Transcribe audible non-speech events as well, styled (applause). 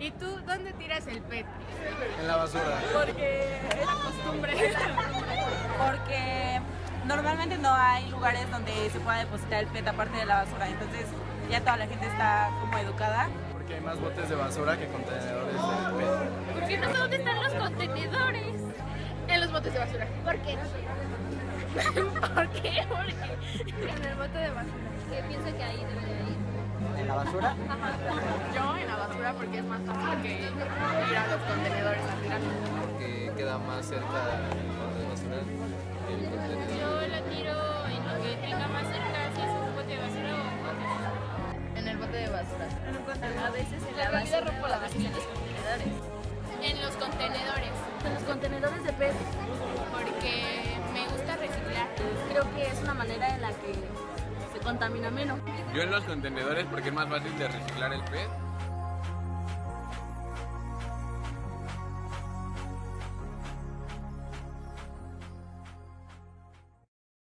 ¿Y tú dónde tiras el PET? En la basura. Porque es la costumbre. (laughs) porque normalmente no hay lugares donde se pueda depositar el PET aparte de la basura, entonces ya toda la gente está como educada. Porque hay más botes de basura que contenedores de PET. ¿Por qué no sé dónde están los contenedores? En los botes de basura. ¿Por qué? (laughs) ¿Por qué? Porque en el bote de basura. ¿Qué piensa que ahí la basura? Yo en la basura porque es más fácil que ir a los contenedores a tirar. Porque queda más cerca de basura. Yo la tiro en lo que tenga más cerca, si es un bote de basura o un bote En el bote de basura. A veces en la basura rompo la a veces en los contenedores. En los contenedores, En los contenedores de PET porque me gusta reciclar. creo que es una manera en la que se contamina menos. Yo en los contenedores porque es más fácil de reciclar el PET